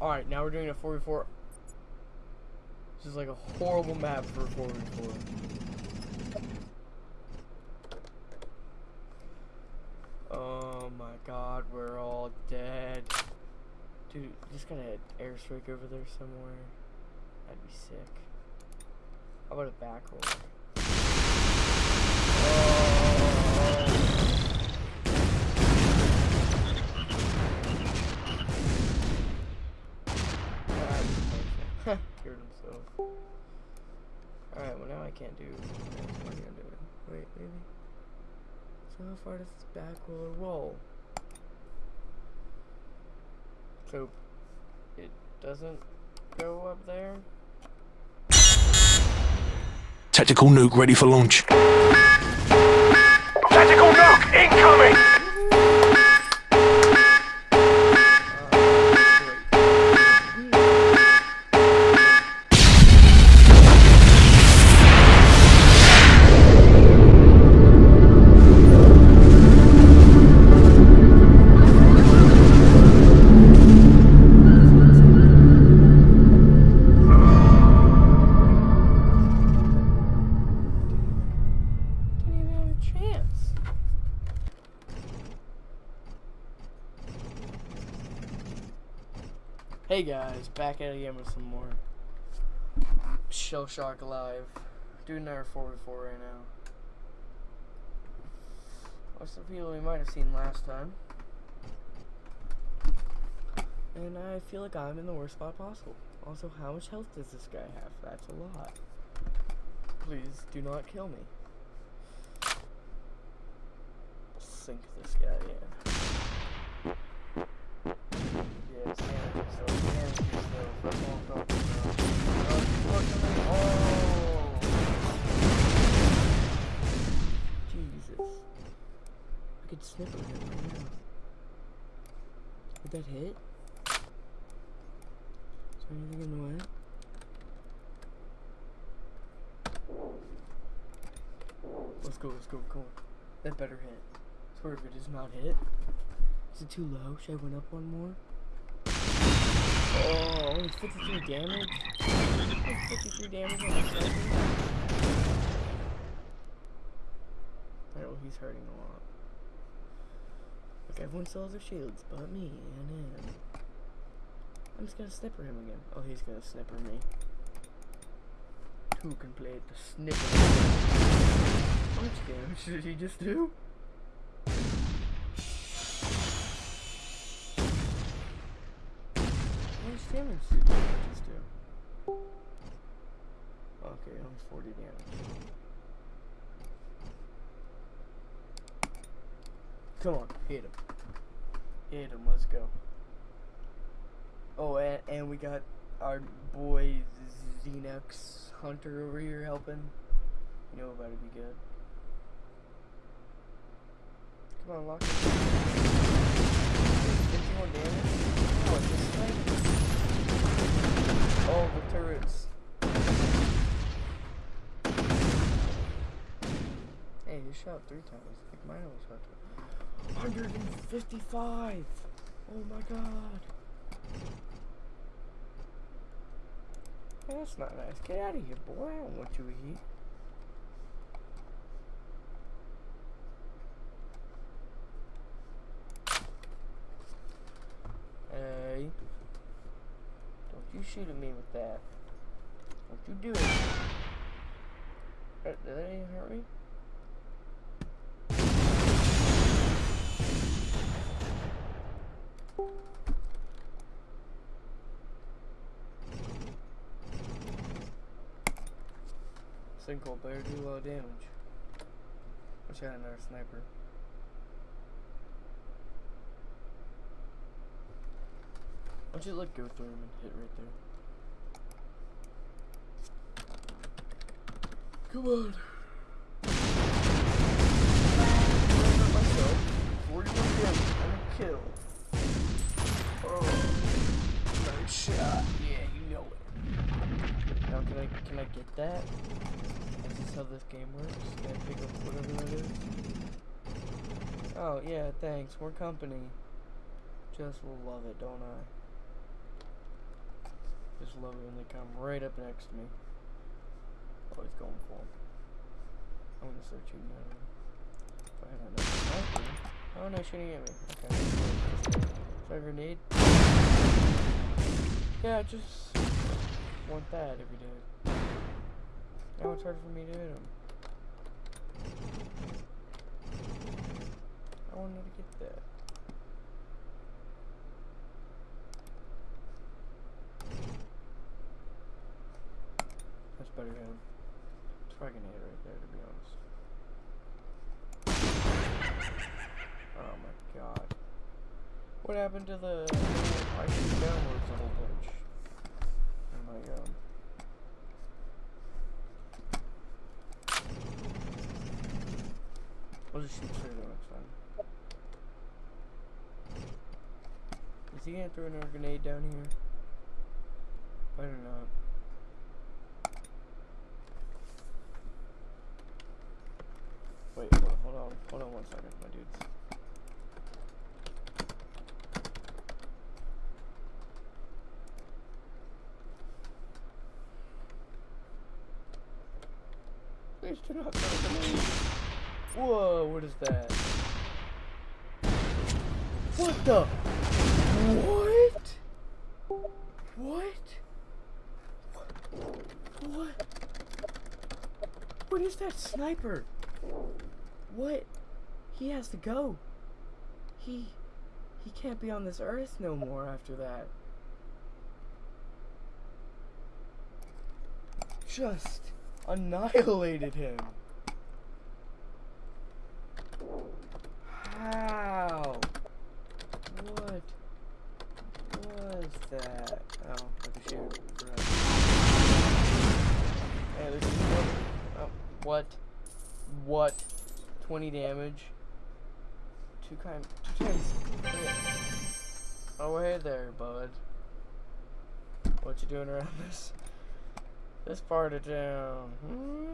Alright, now we're doing a 4v4. This is like a horrible map for a 4v4. Oh my god, we're all dead. Dude, just got an airstrike over there somewhere. That'd be sick. How about a back roll? Cured himself. Alright, well now I can't do what am I gonna do? Wait, maybe? So how far does this back roller roll? So it doesn't go up there? Tactical nuke ready for launch. Tactical nuke incoming! Hey guys, back at it again with some more Shell Shock Live. Doing another 4v4 right now. Of the people we might have seen last time. And I feel like I'm in the worst spot possible. Also, how much health does this guy have? That's a lot. Please do not kill me. Sink this guy in. Yeah, it's damage, so it's damage, so first one felt Unfortunately, oh! Jesus. I could snipper him right now. Would that hit? Is there anything in the way? Let's go, let's go, go. That better hit. Swear if it does not hit. Is it too low? Should I went up one more? Oh, only 53 damage? Only 53 damage on the? Alright, well he's hurting a lot. Look, everyone still has their shields, but me and him. I'm just gonna snipper him again. Oh, he's gonna snipper me. Who can play the snipper? How much damage did he just do? Much damage did he just do? Okay, only 40 damage. Come on, hit him. Hit him, let's go. Oh, and, and we got our boy Xenox Hunter over here helping. You know about to be good. Come on, lock it. 51 damage? Oh, thing? Oh, the turrets. Hey, you shot three times. I think mine only shot two. 155! Oh my god. That's not nice. Get out of here, boy. I don't want you here. Hey. Don't you shoot me with that. Don't you doing? Did that even hurt me? Sinkhole better do a lot of damage. Wish I had another sniper. Don't you let go through him and hit right there? Come on. I hurt myself. 41 damage and kill. Oh, nice shot. Yeah, you know it. Now can I can I get that? Is this how this game works? Can I pick up whatever that is? Oh, yeah, thanks. We're company. Just love it, don't I? Just love it when they come right up next to me. Always going for 'em. I'm gonna shooting at him. If I sniper. Oh no, shooting at me. Okay. Is that a grenade? Yeah, just want that you did. Now it's hard for me to hit him. I wanted to get that. That's better than gonna hit right there, to be honest. Oh my god. What happened to the... I shoot downwards a whole bunch. Oh my god. We'll just shoot straight at next time. Is he gonna throw another grenade down here? Better not. Wait, hold on, hold on, one second, my dudes. Please do not. Whoa, what is that? What the? What? What? What? What is that sniper? What? He has to go. He he can't be on this earth no more after that. Just annihilated him. How? What was that? Oh, I can shoot. Right. Hey, there's one. Oh, what? What? 20 damage. Two kind. Two times. Oh, hey there, bud. What you doing around this? This part of town? Hmm?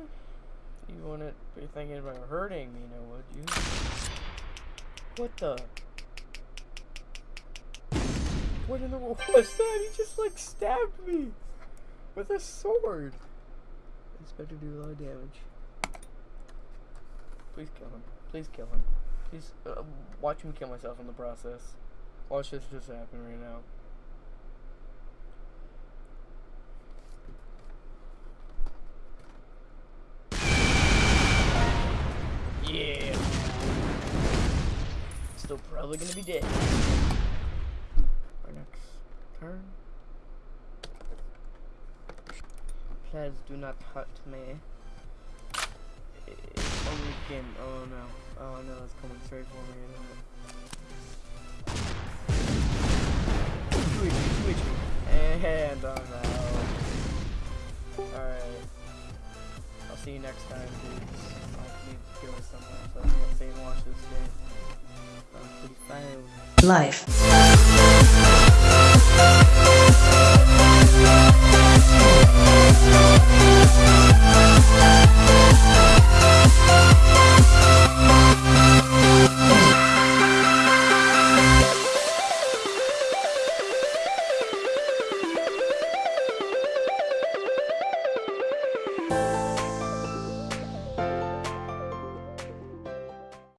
You wouldn't be thinking about hurting me, now would you? What the? What in the world was that? He just like stabbed me with a sword. It's better to do a lot of damage. Please kill him. Please kill him. Please uh, watch me kill myself in the process. Watch this just happen right now. Yeah. Still probably gonna be dead. Our next turn. Please do not hurt me. Oh, oh no. Oh no, it's coming straight for me. Isn't it? And I'm out. Alright. I'll see you next time, dudes. I need to go somewhere, so stay and watch this game. Life.